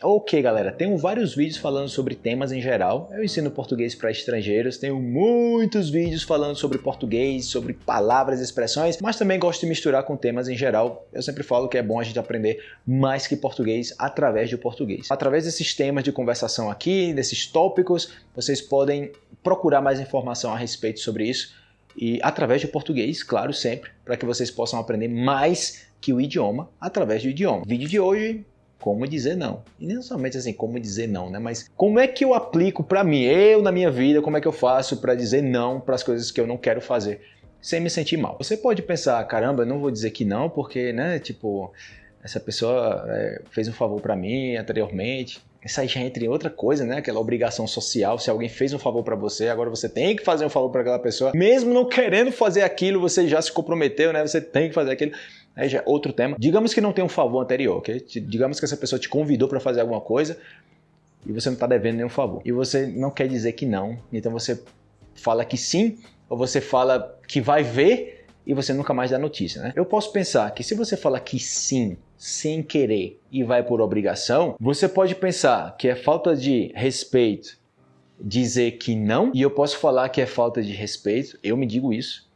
Ok, galera, tenho vários vídeos falando sobre temas em geral. Eu ensino português para estrangeiros, tenho muitos vídeos falando sobre português, sobre palavras e expressões, mas também gosto de misturar com temas em geral. Eu sempre falo que é bom a gente aprender mais que português através do português. Através desses temas de conversação aqui, desses tópicos, vocês podem procurar mais informação a respeito sobre isso e através do português, claro, sempre, para que vocês possam aprender mais que o idioma através do idioma. O vídeo de hoje como dizer não. E não somente assim, como dizer não, né? Mas como é que eu aplico para mim, eu na minha vida, como é que eu faço para dizer não para as coisas que eu não quero fazer, sem me sentir mal. Você pode pensar, caramba, eu não vou dizer que não, porque, né, tipo, essa pessoa é, fez um favor para mim anteriormente. Isso aí já entra em outra coisa, né? Aquela obrigação social. Se alguém fez um favor para você, agora você tem que fazer um favor para aquela pessoa. Mesmo não querendo fazer aquilo, você já se comprometeu, né? Você tem que fazer aquilo. Já é outro tema. Digamos que não tem um favor anterior, ok? Digamos que essa pessoa te convidou para fazer alguma coisa e você não está devendo nenhum favor. E você não quer dizer que não, então você fala que sim, ou você fala que vai ver e você nunca mais dá notícia, né? Eu posso pensar que se você fala que sim, sem querer e vai por obrigação, você pode pensar que é falta de respeito dizer que não, e eu posso falar que é falta de respeito, eu me digo isso,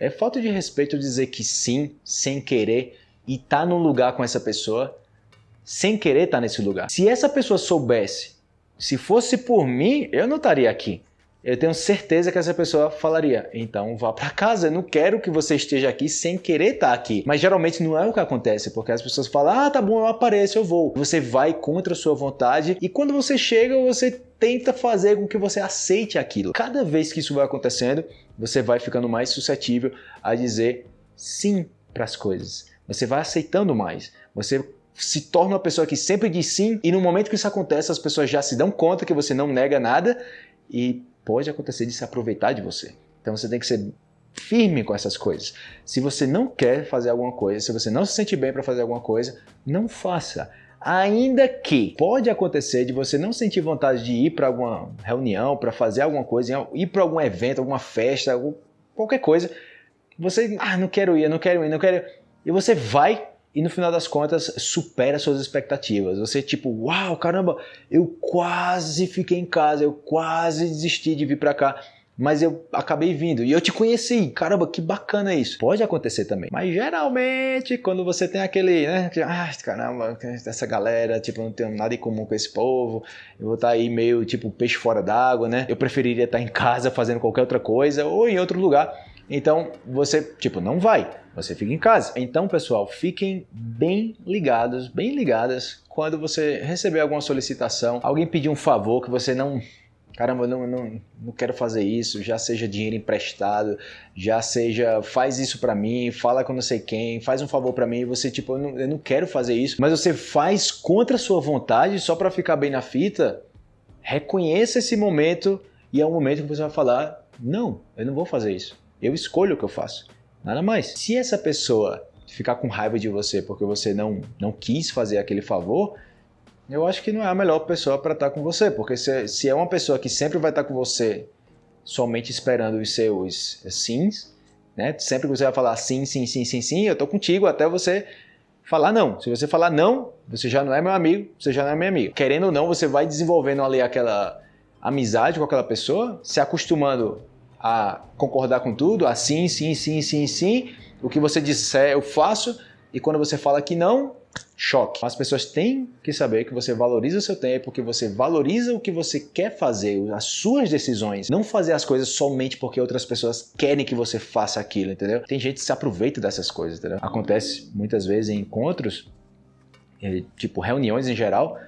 é falta de respeito dizer que sim, sem querer, e tá num lugar com essa pessoa, sem querer tá nesse lugar. Se essa pessoa soubesse, se fosse por mim, eu não estaria aqui eu tenho certeza que essa pessoa falaria, então vá para casa, eu não quero que você esteja aqui sem querer estar aqui. Mas geralmente não é o que acontece, porque as pessoas falam, ah, tá bom, eu apareço, eu vou. Você vai contra a sua vontade e quando você chega, você tenta fazer com que você aceite aquilo. Cada vez que isso vai acontecendo, você vai ficando mais suscetível a dizer sim para as coisas. Você vai aceitando mais. Você se torna uma pessoa que sempre diz sim e no momento que isso acontece, as pessoas já se dão conta que você não nega nada e pode acontecer de se aproveitar de você. Então você tem que ser firme com essas coisas. Se você não quer fazer alguma coisa, se você não se sente bem para fazer alguma coisa, não faça. Ainda que pode acontecer de você não sentir vontade de ir para alguma reunião, para fazer alguma coisa, ir para algum evento, alguma festa, qualquer coisa, você, ah, não quero ir, não quero ir, não quero ir, e você vai e no final das contas supera suas expectativas. Você tipo, uau, caramba, eu quase fiquei em casa, eu quase desisti de vir para cá, mas eu acabei vindo e eu te conheci. Caramba, que bacana isso. Pode acontecer também. Mas geralmente quando você tem aquele, né, ah, caramba, essa galera, tipo, não tenho nada em comum com esse povo, eu vou estar tá aí meio tipo peixe fora d'água, né? Eu preferiria estar em casa fazendo qualquer outra coisa ou em outro lugar. Então você, tipo, não vai, você fica em casa. Então, pessoal, fiquem bem ligados, bem ligadas quando você receber alguma solicitação, alguém pedir um favor que você não caramba, não, não, não quero fazer isso, já seja dinheiro emprestado, já seja faz isso para mim, fala com não sei quem, faz um favor para mim, você tipo, eu não, eu não quero fazer isso, mas você faz contra a sua vontade só para ficar bem na fita, reconheça esse momento e é o momento que você vai falar, não, eu não vou fazer isso. Eu escolho o que eu faço. Nada mais. Se essa pessoa ficar com raiva de você porque você não, não quis fazer aquele favor, eu acho que não é a melhor pessoa para estar com você. Porque se, se é uma pessoa que sempre vai estar com você somente esperando os seus sims, né? Sempre que você vai falar sim, sim, sim, sim, sim, eu tô contigo até você falar não. Se você falar não, você já não é meu amigo, você já não é minha amiga. Querendo ou não, você vai desenvolvendo ali aquela amizade com aquela pessoa, se acostumando a concordar com tudo, a sim, sim, sim, sim, sim, o que você disser eu faço, e quando você fala que não, choque. As pessoas têm que saber que você valoriza o seu tempo, que você valoriza o que você quer fazer, as suas decisões. Não fazer as coisas somente porque outras pessoas querem que você faça aquilo, entendeu? Tem gente que se aproveita dessas coisas, entendeu? Acontece muitas vezes em encontros, eh, tipo reuniões em geral,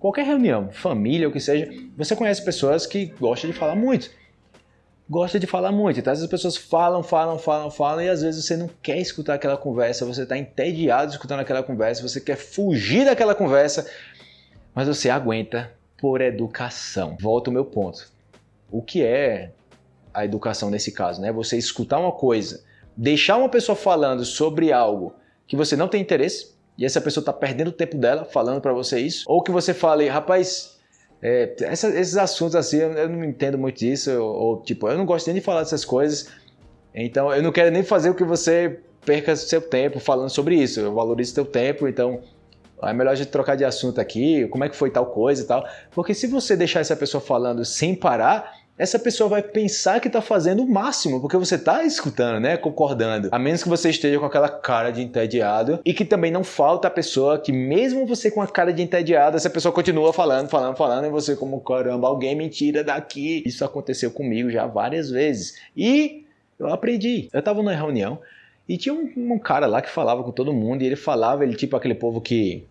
qualquer reunião, família, o que seja, você conhece pessoas que gostam de falar muito gosta de falar muito. Então, as pessoas falam, falam, falam, falam, e às vezes você não quer escutar aquela conversa, você está entediado escutando aquela conversa, você quer fugir daquela conversa, mas você aguenta por educação. Volta o meu ponto. O que é a educação nesse caso? Né? Você escutar uma coisa, deixar uma pessoa falando sobre algo que você não tem interesse, e essa pessoa está perdendo o tempo dela falando para você isso, ou que você fale, rapaz, é, essa, esses assuntos assim, eu, eu, não entendo muito disso, ou, tipo, eu não gosto nem de falar dessas coisas, então eu não quero nem fazer o que você perca seu tempo falando sobre isso, eu valorizo seu tempo, então é melhor a gente trocar de assunto aqui, como é que foi tal coisa e tal. Porque se você deixar essa pessoa falando sem parar, essa pessoa vai pensar que está fazendo o máximo, porque você está escutando, né? Concordando. A menos que você esteja com aquela cara de entediado e que também não falta a pessoa que, mesmo você com a cara de entediado, essa pessoa continua falando, falando, falando, e você, como caramba, alguém me tira daqui. Isso aconteceu comigo já várias vezes. E eu aprendi. Eu estava numa reunião e tinha um, um cara lá que falava com todo mundo, e ele falava, ele tipo aquele povo que,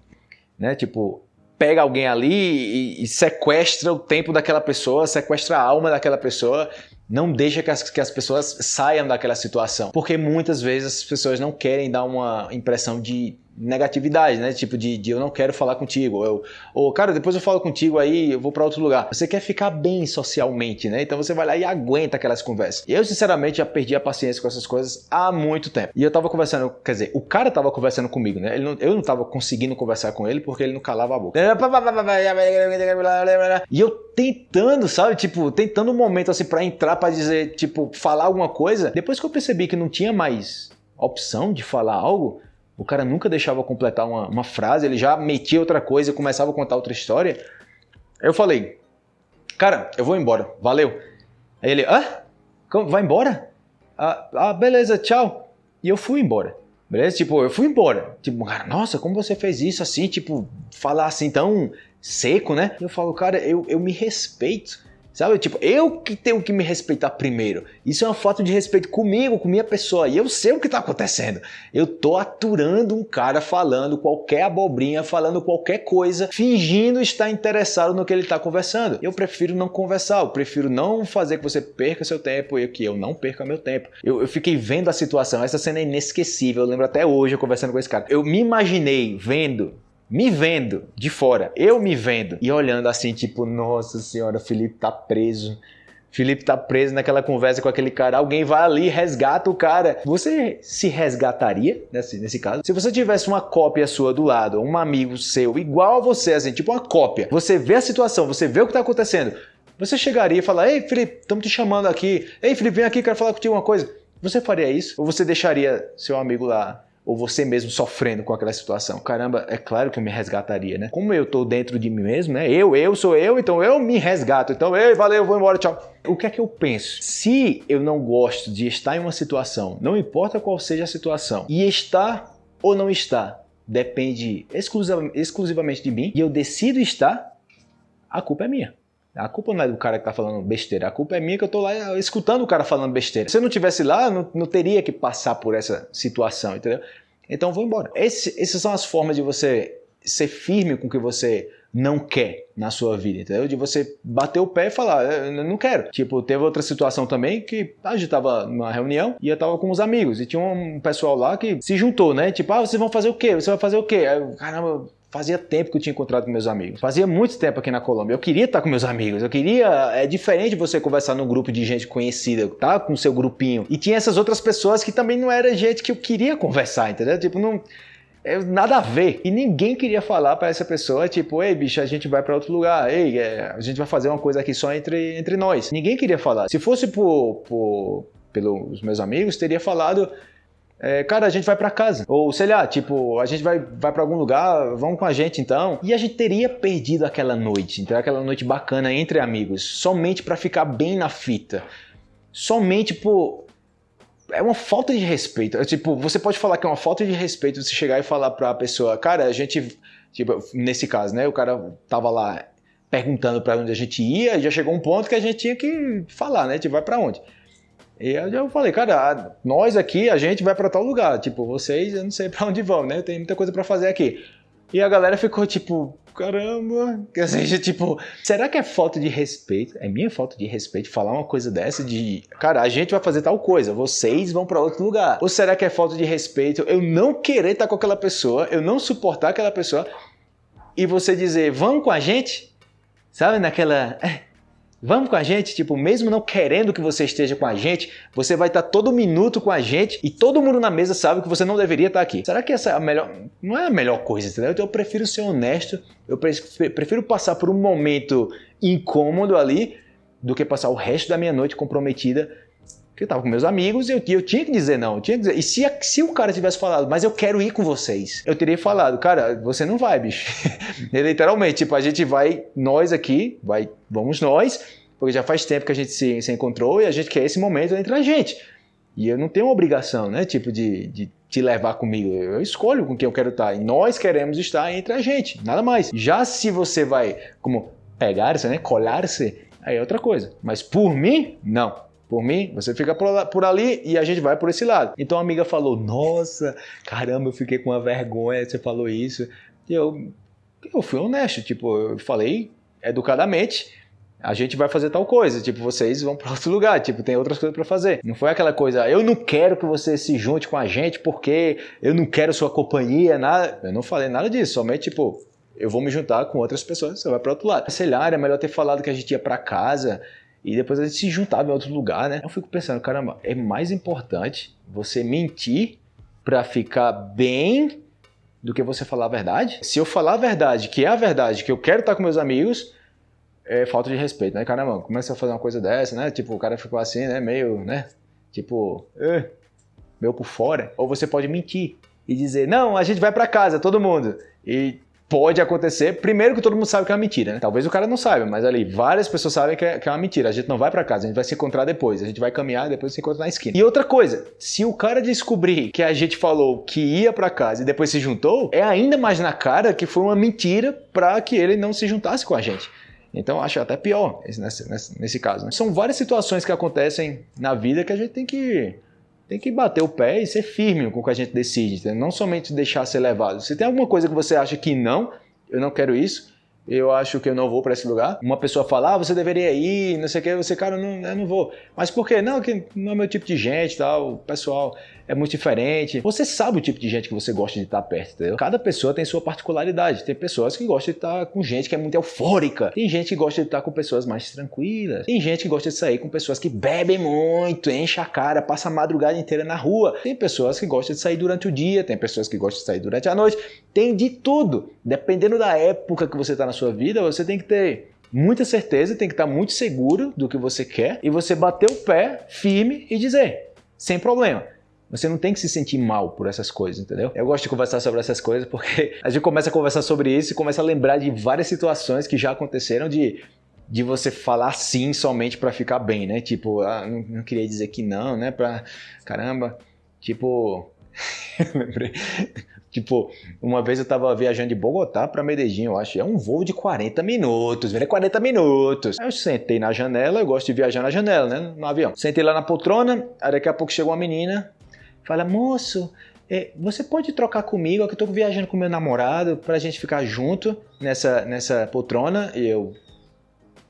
né, tipo, pega alguém ali e, e, sequestra o tempo daquela pessoa, sequestra a alma daquela pessoa, não deixa que as, que as pessoas saiam daquela situação. Porque muitas vezes as pessoas não querem dar uma impressão de negatividade, né? Tipo de, de eu não quero falar contigo, eu, ou cara, depois eu falo contigo aí, eu vou para outro lugar. Você quer ficar bem socialmente, né? Então você vai lá e aguenta aquelas conversas. Eu, sinceramente, já perdi a paciência com essas coisas há muito tempo. E eu tava conversando, quer dizer, o cara tava conversando comigo, né? Não, eu não tava conseguindo conversar com ele porque ele não calava a boca. E eu tentando, sabe? Tipo, tentando um momento assim para entrar para dizer, tipo, falar alguma coisa. Depois que eu percebi que não tinha mais opção de falar algo, o cara nunca deixava completar uma, uma frase, ele já metia outra coisa e começava a contar outra história. Eu falei, cara, eu vou embora, valeu. Aí ele, ah, vai embora? Ah, ah, beleza, tchau. E eu fui embora. Beleza? Tipo, eu fui embora. Tipo, cara, nossa, como você fez isso assim? Tipo, falar assim tão seco, né? Eu falo, cara, eu, eu me respeito. Sabe? Tipo, eu que tenho que me respeitar primeiro. Isso é uma falta de respeito comigo, com minha pessoa. E eu sei o que está acontecendo. Eu tô aturando um cara falando qualquer abobrinha, falando qualquer coisa, fingindo estar interessado no que ele está conversando. Eu prefiro não conversar, eu prefiro não fazer que você perca seu tempo e que eu não perca meu tempo. Eu, eu fiquei vendo a situação, essa cena é inesquecível. Eu lembro até hoje eu conversando com esse cara. Eu me imaginei vendo me vendo de fora, eu me vendo e olhando assim, tipo, nossa senhora, Felipe tá preso. Felipe tá preso naquela conversa com aquele cara. Alguém vai ali, resgata o cara. Você se resgataria nesse, nesse caso? Se você tivesse uma cópia sua do lado, um amigo seu igual a você, assim, tipo uma cópia. Você vê a situação, você vê o que tá acontecendo. Você chegaria e falar: Ei, Felipe, estamos te chamando aqui. Ei, Felipe, vem aqui, quero falar contigo uma coisa. Você faria isso? Ou você deixaria seu amigo lá ou você mesmo sofrendo com aquela situação. Caramba, é claro que eu me resgataria, né? Como eu tô dentro de mim mesmo, né? Eu, eu sou eu, então eu me resgato. Então, ei, valeu, vou embora, tchau. O que é que eu penso? Se eu não gosto de estar em uma situação, não importa qual seja a situação, e estar ou não estar depende exclusivamente de mim, e eu decido estar, a culpa é minha. A culpa não é do cara que tá falando besteira, a culpa é minha que eu tô lá escutando o cara falando besteira. Se eu não tivesse lá, não, não teria que passar por essa situação, entendeu? Então vou embora. Esse, essas são as formas de você ser firme com o que você não quer na sua vida, entendeu? De você bater o pé e falar, eu não quero. Tipo, teve outra situação também que a gente tava numa reunião e eu tava com os amigos e tinha um pessoal lá que se juntou, né? Tipo, ah, vocês vão fazer o quê? Você vai fazer o quê? Aí, caramba, Fazia tempo que eu tinha encontrado com meus amigos. Fazia muito tempo aqui na Colômbia. Eu queria estar com meus amigos. Eu queria. É diferente você conversar num grupo de gente conhecida, tá? Com seu grupinho. E tinha essas outras pessoas que também não era gente que eu queria conversar, entendeu? Tipo, não. É, nada a ver. E ninguém queria falar para essa pessoa, tipo, ei, bicho, a gente vai para outro lugar. Ei, é, a gente vai fazer uma coisa aqui só entre, entre nós. Ninguém queria falar. Se fosse por, por pelos meus amigos, teria falado é, cara, a gente vai para casa. Ou sei lá, tipo, a gente vai, vai para algum lugar, vão com a gente então. E a gente teria perdido aquela noite, então aquela noite bacana entre amigos, somente para ficar bem na fita. Somente por. É uma falta de respeito. É, tipo, você pode falar que é uma falta de respeito você chegar e falar pra pessoa, cara, a gente. Tipo, nesse caso, né? O cara tava lá perguntando para onde a gente ia e já chegou um ponto que a gente tinha que falar, né? Tipo, vai para onde? E eu falei, cara, nós aqui, a gente vai para tal lugar. Tipo, vocês, eu não sei para onde vão, né? Tem muita coisa para fazer aqui. E a galera ficou tipo, caramba. Quer dizer, tipo, será que é falta de respeito? É minha falta de respeito falar uma coisa dessa de, cara, a gente vai fazer tal coisa, vocês vão para outro lugar. Ou será que é falta de respeito eu não querer estar com aquela pessoa, eu não suportar aquela pessoa e você dizer, vamos com a gente? Sabe, naquela. Vamos com a gente, tipo, mesmo não querendo que você esteja com a gente, você vai estar todo minuto com a gente e todo mundo na mesa sabe que você não deveria estar aqui. Será que essa é a melhor. Não é a melhor coisa, entendeu? Então eu prefiro ser honesto, eu prefiro passar por um momento incômodo ali do que passar o resto da minha noite comprometida Porque eu tava com meus amigos e eu, eu, tinha que dizer não. Tinha que dizer. E se, se o cara tivesse falado, mas eu quero ir com vocês, eu teria falado, cara, você não vai, bicho. Literalmente, tipo, a gente vai, nós aqui, vai, vamos nós, porque já faz tempo que a gente se, se encontrou e a gente quer esse momento entre a gente. E eu não tenho obrigação, né? Tipo, de, de te levar comigo. Eu escolho com quem eu quero estar. E nós queremos estar entre a gente, nada mais. Já se você vai, como pegar-se, né? Colar-se, aí é outra coisa. Mas por mim, não. Por mim, você fica por ali e a gente vai por esse lado. Então a amiga falou: Nossa, caramba, eu fiquei com uma vergonha, você falou isso. E eu, eu fui honesto, tipo, eu falei educadamente a gente vai fazer tal coisa, tipo, vocês vão para outro lugar, tipo, tem outras coisas para fazer. Não foi aquela coisa, eu não quero que você se junte com a gente porque eu não quero sua companhia, nada. Eu não falei nada disso, somente tipo, eu vou me juntar com outras pessoas, você vai para outro lado. Sei lá, era melhor ter falado que a gente ia para casa e depois a gente se juntava em outro lugar, né? Eu fico pensando, caramba, é mais importante você mentir para ficar bem do que você falar a verdade? Se eu falar a verdade, que é a verdade, que eu quero estar com meus amigos, é falta de respeito, né? Caramba, começa a fazer uma coisa dessa, né? Tipo, o cara ficou assim, né? Meio, né? Tipo, eh, por fora. Ou você pode mentir e dizer, não, a gente vai para casa, todo mundo. E pode acontecer, primeiro que todo mundo sabe que é uma mentira, né? Talvez o cara não saiba, mas ali várias pessoas sabem que é, que é uma mentira. A gente não vai para casa, a gente vai se encontrar depois. A gente vai caminhar depois se encontra na esquina. E outra coisa, se o cara descobrir que a gente falou que ia para casa e depois se juntou, é ainda mais na cara que foi uma mentira para que ele não se juntasse com a gente. Então acho até pior nesse, nesse, nesse caso. Né? São várias situações que acontecem na vida que a gente tem que, tem que bater o pé e ser firme com o que a gente decide. Não somente deixar ser levado. Se tem alguma coisa que você acha que não, eu não quero isso, eu acho que eu não vou para esse lugar. Uma pessoa fala, ah, você deveria ir, não sei o que, você, cara, não, eu não vou. Mas por quê? Não, que não é meu tipo de gente tal, o pessoal é muito diferente. Você sabe o tipo de gente que você gosta de estar perto, entendeu? Cada pessoa tem sua particularidade. Tem pessoas que gostam de estar com gente que é muito eufórica. Tem gente que gosta de estar com pessoas mais tranquilas. Tem gente que gosta de sair com pessoas que bebem muito, enche a cara, passa a madrugada inteira na rua. Tem pessoas que gostam de sair durante o dia, tem pessoas que gostam de sair durante a noite. Tem de tudo. Dependendo da época que você está na sua vida, você tem que ter muita certeza, tem que estar muito seguro do que você quer e você bater o pé firme e dizer, sem problema. Você não tem que se sentir mal por essas coisas, entendeu? Eu gosto de conversar sobre essas coisas porque a gente começa a conversar sobre isso e começa a lembrar de várias situações que já aconteceram de, de você falar sim somente para ficar bem, né? Tipo, ah, não, não, queria dizer que não, né? Pra caramba, tipo, lembrei. Tipo, uma vez eu tava viajando de Bogotá para Medellín, eu acho. É um voo de 40 minutos, velho. É 40 minutos. Aí eu sentei na janela, eu gosto de viajar na janela, né? No avião. Sentei lá na poltrona, aí daqui a pouco chegou uma menina, Fala, moço, é, você pode trocar comigo? Eu estou viajando com meu namorado para a gente ficar junto nessa, nessa poltrona. E eu,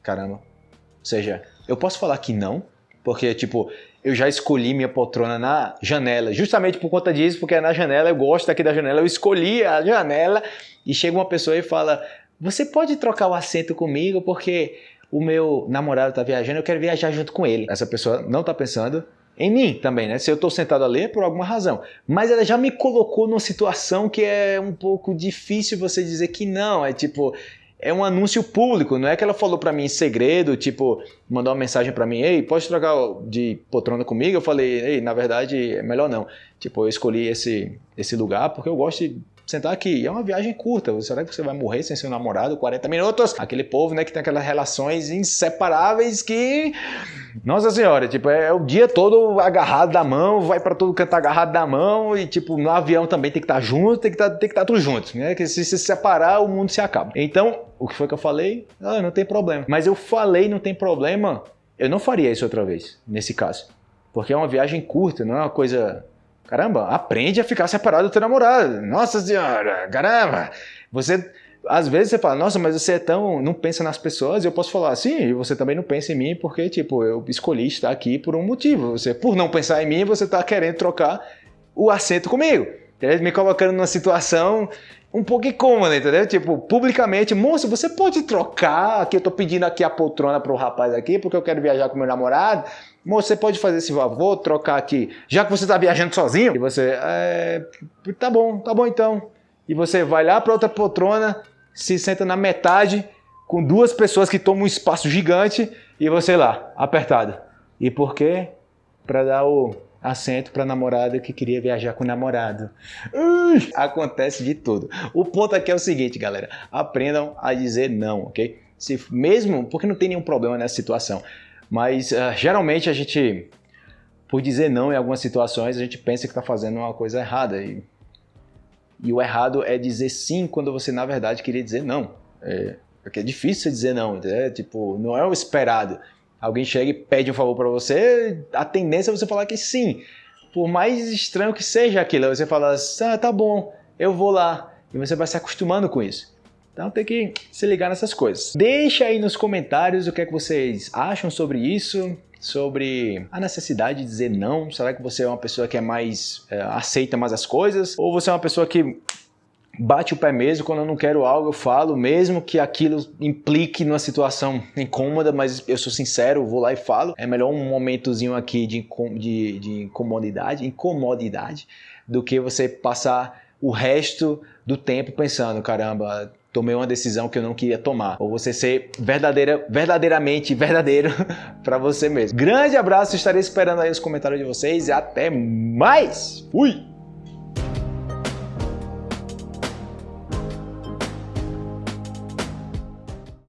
caramba. Ou seja, eu posso falar que não, porque, tipo, eu já escolhi minha poltrona na janela, justamente por conta disso, porque é na janela, eu gosto aqui da janela, eu escolhi a janela e chega uma pessoa e fala: Você pode trocar o assento comigo porque o meu namorado está viajando, eu quero viajar junto com ele. Essa pessoa não está pensando em mim também, né? Se eu estou sentado a ler, é por alguma razão. Mas ela já me colocou numa situação que é um pouco difícil você dizer que não. É tipo, é um anúncio público, não é que ela falou para mim em segredo, tipo, mandou uma mensagem para mim, ei, pode trocar de poltrona comigo? Eu falei, ei, na verdade, é melhor não. Tipo, eu escolhi esse, esse lugar porque eu gosto de sentar aqui. é uma viagem curta. Será que você vai morrer sem seu namorado 40 minutos? Aquele povo, né, que tem aquelas relações inseparáveis que. Nossa senhora, tipo, é o dia todo agarrado da mão, vai para todo canto agarrado da mão e, tipo, no avião também tem que estar tá junto, tem que tá, tem que estar tá tudo junto, né? Que se se separar, o mundo se acaba. Então, o que foi que eu falei? Ah, não tem problema. Mas eu falei não tem problema, eu não faria isso outra vez, nesse caso. Porque é uma viagem curta, não é uma coisa Caramba, aprende a ficar separado do teu namorado. Nossa senhora, caramba. Você, às vezes você fala, nossa, mas você é tão, não pensa nas pessoas. E eu posso falar, sim, e você também não pensa em mim porque, tipo, eu escolhi estar aqui por um motivo. Você, por não pensar em mim, você está querendo trocar o assento comigo. Me colocando numa situação um incômoda, entendeu? Tipo, publicamente, moço, você pode trocar? Aqui eu tô pedindo aqui a poltrona pro rapaz aqui, porque eu quero viajar com meu namorado. Moço, você pode fazer esse favor, trocar aqui, já que você está viajando sozinho? E você, é, tá bom, tá bom então. E você vai lá para outra poltrona, se senta na metade, com duas pessoas que tomam um espaço gigante, e você lá, apertado. E por quê? para dar o assento para namorada que queria viajar com o namorado. Ui, acontece de tudo. O ponto aqui é o seguinte, galera. Aprendam a dizer não, ok? Se mesmo, porque não tem nenhum problema nessa situação. Mas uh, geralmente a gente, por dizer não em algumas situações, a gente pensa que está fazendo uma coisa errada. E, e, o errado é dizer sim quando você na verdade queria dizer não. É, porque é difícil dizer não, é, tipo, não é o esperado alguém chega e pede um favor para você, a tendência é você falar que sim. Por mais estranho que seja aquilo, você fala, ah, tá bom, eu vou lá. E você vai se acostumando com isso. Então tem que se ligar nessas coisas. Deixa aí nos comentários o que é que vocês acham sobre isso, sobre a necessidade de dizer não. Será que você é uma pessoa que é mais é, aceita mais as coisas? Ou você é uma pessoa que bate o pé mesmo, quando eu não quero algo eu falo, mesmo que aquilo implique numa situação incômoda, mas eu sou sincero, vou lá e falo. É melhor um momentozinho aqui de, de, de incomodidade, incomodidade, do que você passar o resto do tempo pensando, caramba, tomei uma decisão que eu não queria tomar. Ou você ser verdadeira, verdadeiramente verdadeiro para você mesmo. Grande abraço, estarei esperando aí os comentários de vocês e até mais. Fui!